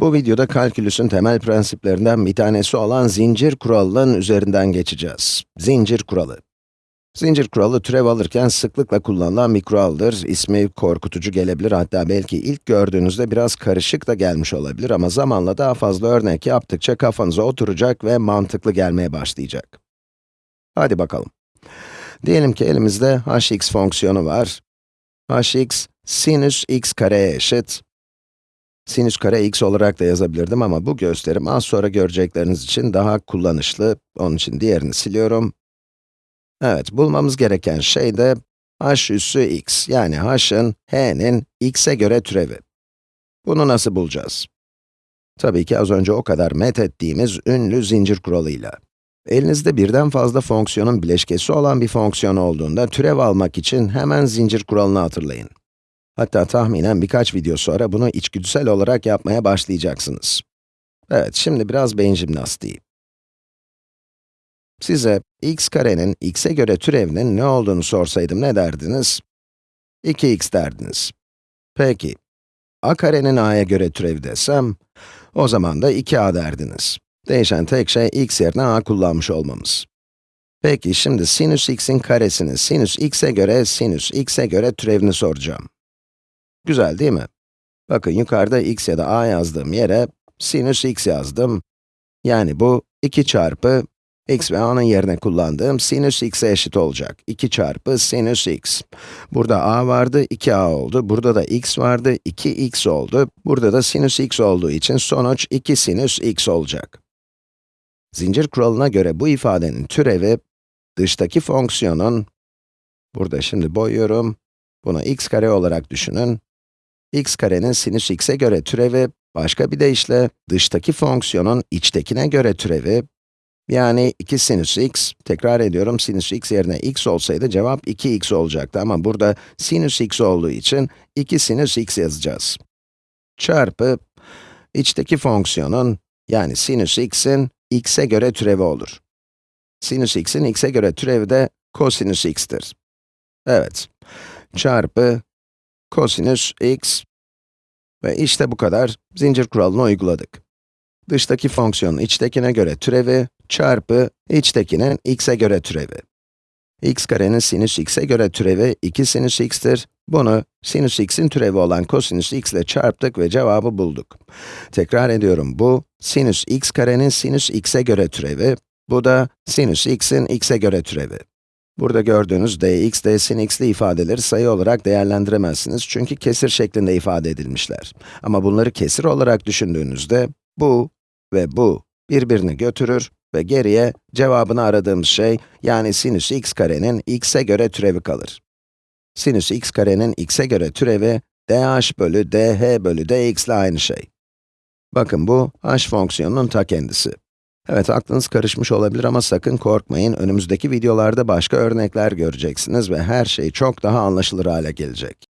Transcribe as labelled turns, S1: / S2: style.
S1: Bu videoda kalkülüsün temel prensiplerinden bir tanesi olan zincir kuralının üzerinden geçeceğiz. Zincir kuralı. Zincir kuralı türev alırken sıklıkla kullanılan bir kuraldır. İsmi korkutucu gelebilir, hatta belki ilk gördüğünüzde biraz karışık da gelmiş olabilir ama zamanla daha fazla örnek yaptıkça kafanıza oturacak ve mantıklı gelmeye başlayacak. Hadi bakalım. Diyelim ki elimizde hx fonksiyonu var. hx, sinüs x kareye eşit. Sinüs kare x olarak da yazabilirdim ama bu gösterim az sonra görecekleriniz için daha kullanışlı. Onun için diğerini siliyorum. Evet, bulmamız gereken şey de h üssü x, yani h'ın, h'nin x'e göre türevi. Bunu nasıl bulacağız? Tabii ki az önce o kadar met ettiğimiz ünlü zincir kuralıyla. Elinizde birden fazla fonksiyonun bileşkesi olan bir fonksiyon olduğunda türev almak için hemen zincir kuralını hatırlayın. Hatta tahminen birkaç video sonra bunu içgüdüsel olarak yapmaya başlayacaksınız. Evet, şimdi biraz beyin jimnastiği. Size x karenin x'e göre türevinin ne olduğunu sorsaydım ne derdiniz? 2x derdiniz. Peki, a karenin a'ya göre türevi desem, o zaman da 2a derdiniz. Değişen tek şey x yerine a kullanmış olmamız. Peki, şimdi sinüs x'in karesini sinüs x'e göre, sinüs x'e göre türevini soracağım. Güzel değil mi? Bakın yukarıda x ya da a yazdığım yere sinüs x yazdım. Yani bu 2 çarpı x ve a'nın yerine kullandığım sinüs x'e eşit olacak. 2 çarpı sinüs x. Burada a vardı, 2a oldu. Burada da x vardı, 2x oldu. Burada da sinüs x olduğu için sonuç 2 sinüs x olacak. Zincir kuralına göre bu ifadenin türevi, dıştaki fonksiyonun, burada şimdi boyuyorum, bunu x kare olarak düşünün. X karenin sinüs x'e göre türevi, başka bir deyişle, dıştaki fonksiyonun içtekine göre türevi, yani 2 sinüs x, tekrar ediyorum, sinüs x yerine x olsaydı cevap 2x olacaktı ama burada sinüs x olduğu için 2 sinüs x yazacağız. Çarpı, içteki fonksiyonun, yani sinüs x'in x'e göre türevi olur. Sinüs x'in x'e göre türevi de kosinüs x'tir. Evet, çarpı kosinüs x ve işte bu kadar, zincir kuralını uyguladık. Dıştaki fonksiyonun içtekine göre türevi, çarpı içtekinin x'e göre türevi. x karenin sinüs x'e göre türevi 2 sinüs x'tir. Bunu sinüs x'in türevi olan kosinüs x ile çarptık ve cevabı bulduk. Tekrar ediyorum, bu sinüs x karenin sinüs x'e göre türevi, bu da sinüs x'in x'e göre türevi. Burada gördüğünüz dx, d sin x'li ifadeleri sayı olarak değerlendiremezsiniz çünkü kesir şeklinde ifade edilmişler. Ama bunları kesir olarak düşündüğünüzde, bu ve bu birbirini götürür ve geriye cevabını aradığımız şey, yani sinüs x karenin x'e göre türevi kalır. Sinüs x karenin x'e göre türevi, dh bölü dh bölü dx ile aynı şey. Bakın bu, h fonksiyonunun ta kendisi. Evet, aklınız karışmış olabilir ama sakın korkmayın, önümüzdeki videolarda başka örnekler göreceksiniz ve her şey çok daha anlaşılır hale gelecek.